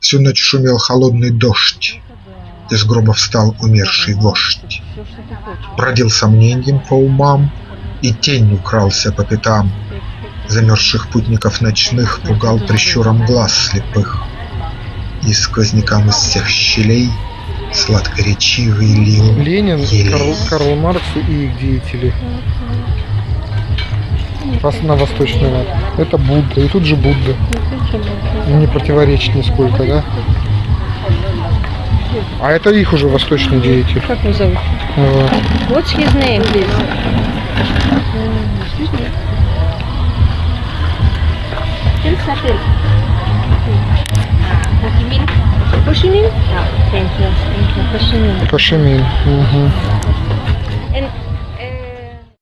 Всю ночь шумел холодный дождь, Из гроба встал умерший вождь. Бродил сомненьем по умам И тенью крался по пятам. Замерзших путников ночных Пугал прищуром глаз слепых. И сквознякам из всех щелей Сладкоречивый лил Ленин, елей. Карл, Карл Маркс и их деятели. На восточный лад. Это Будда. И тут же Будда. Не противоречит нисколько, да? А это их уже восточный деятель. Как его зовут? Вот. What's his name, please? Satil. Ho Chi